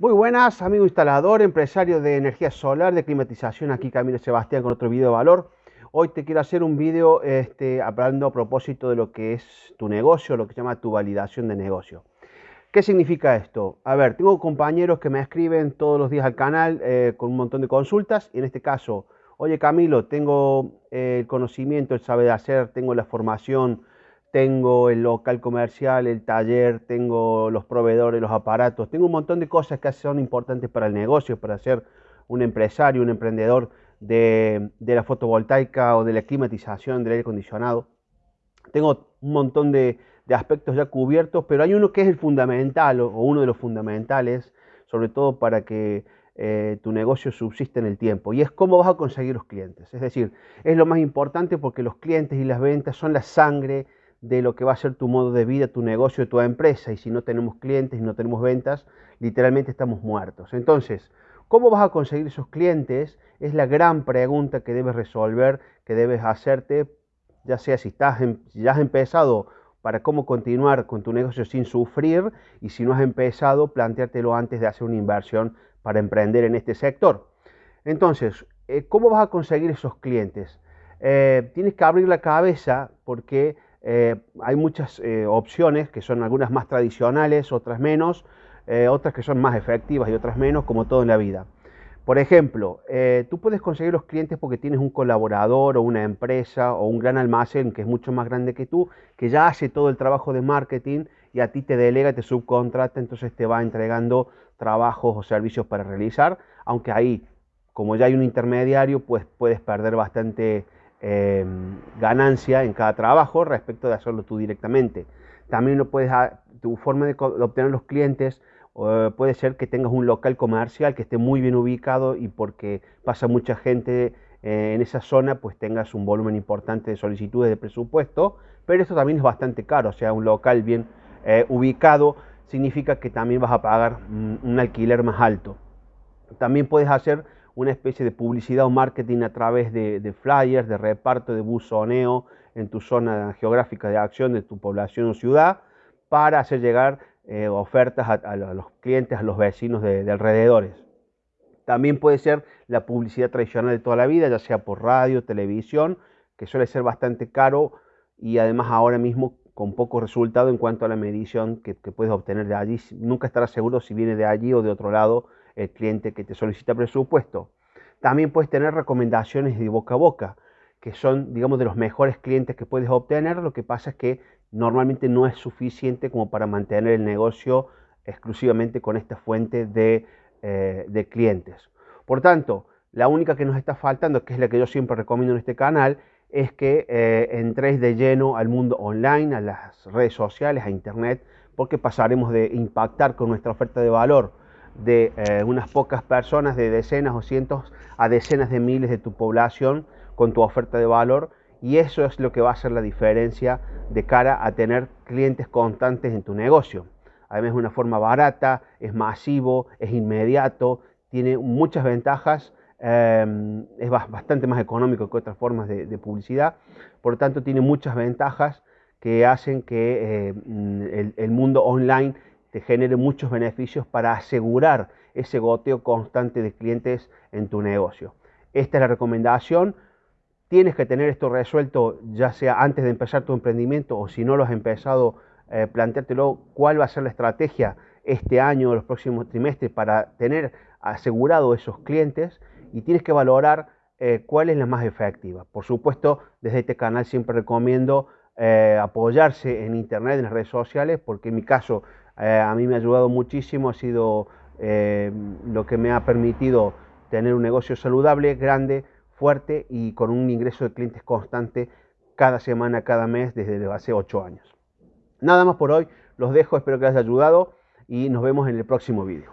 Muy buenas, amigo instalador, empresario de energía solar, de climatización, aquí Camilo Sebastián con otro video de valor. Hoy te quiero hacer un video este, hablando a propósito de lo que es tu negocio, lo que se llama tu validación de negocio. ¿Qué significa esto? A ver, tengo compañeros que me escriben todos los días al canal eh, con un montón de consultas y en este caso, oye Camilo, tengo eh, el conocimiento, el saber hacer, tengo la formación, tengo el local comercial, el taller, tengo los proveedores, los aparatos, tengo un montón de cosas que son importantes para el negocio, para ser un empresario, un emprendedor de, la fotovoltaica o de la climatización, del aire acondicionado. Tengo un montón de, aspectos ya cubiertos, pero hay uno que es el fundamental o, uno de los fundamentales, sobre todo para que eh, tu negocio subsista en el tiempo, y es cómo vas a conseguir los clientes. Es decir, es lo más importante porque los clientes y las ventas son la sangre de lo que va a ser tu modo de vida, tu negocio, tu empresa. Y si no tenemos clientes y no tenemos ventas, literalmente estamos muertos. Entonces, ¿cómo vas a conseguir esos clientes? Es la gran pregunta que debes resolver, que debes hacerte, ya sea si, estás si ya has empezado para cómo continuar con tu negocio sin sufrir y si no has empezado, planteártelo antes de hacer una inversión para emprender en este sector. Entonces, eh, ¿cómo vas a conseguir esos clientes? Eh, tienes que abrir la cabeza porque eh, hay muchas eh, opciones que son algunas más tradicionales, otras menos, eh, otras que son más efectivas y otras menos, como todo en la vida. Por ejemplo, tú puedes conseguir los clientes porque tienes un colaborador o una empresa o un gran almacén que es mucho más grande que tú, que ya hace todo el trabajo de marketing y a ti te delega, te subcontrata, entonces te va entregando trabajos o servicios para realizar, aunque ahí, como ya hay un intermediario, pues puedes perder bastante Em, ganancia en cada trabajo respecto de hacerlo tú directamente. También lo puedes, tu forma de, obtener los clientes puede ser que tengas un local comercial que esté muy bien ubicado y porque pasa mucha gente eh, en esa zona, pues tengas un volumen importante de solicitudes de presupuesto, pero esto también es bastante caro, o sea, un local bien eh, ubicado significa que también vas a pagar un alquiler más alto. También puedes hacer una especie de publicidad o marketing a través de, flyers, de reparto, de buzoneo en tu zona geográfica de acción de tu población o ciudad para hacer llegar eh, ofertas a, los clientes, a los vecinos de, alrededores. También puede ser la publicidad tradicional de toda la vida, ya sea por radio, televisión, que suele ser bastante caro y además ahora mismo con poco resultado en cuanto a la medición que, que puedes obtener de allí. Nunca estarás seguro si viene de allí o de otro lado el cliente que te solicita presupuesto. También puedes tener recomendaciones de boca a boca, que son, digamos, de los mejores clientes que puedes obtener. Lo que pasa es que normalmente no es suficiente como para mantener el negocio exclusivamente con esta fuente de, eh, clientes. Por tanto, la única que nos está faltando, que es la que yo siempre recomiendo en este canal, es que eh, entréis de lleno al mundo online, a las redes sociales, a internet, porque pasaremos de impactar con nuestra oferta de valor de eh, unas pocas personas, de decenas o cientos a decenas de miles de tu población con tu oferta de valor y eso es lo que va a hacer la diferencia de cara a tener clientes constantes en tu negocio. Además es una forma barata, es masivo, es inmediato, tiene muchas ventajas, em, es bastante más económico que otras formas de, publicidad, por lo tanto tiene muchas ventajas que hacen que eh, el, el mundo online te genere muchos beneficios para asegurar ese goteo constante de clientes en tu negocio. Esta es la recomendación. Tienes que tener esto resuelto ya sea antes de empezar tu emprendimiento o si no lo has empezado, eh, planteártelo cuál va a ser la estrategia este año o los próximos trimestres para tener asegurado esos clientes y tienes que valorar eh, cuál es la más efectiva. Por supuesto, desde este canal siempre recomiendo eh, apoyarse en internet, en las redes sociales, porque en mi caso eh, a mí me ha ayudado muchísimo, ha sido eh, lo que me ha permitido tener un negocio saludable, grande, fuerte y con un ingreso de clientes constante cada semana, cada mes desde hace ocho años. Nada más por hoy, los dejo, espero que les haya ayudado y nos vemos en el próximo vídeo.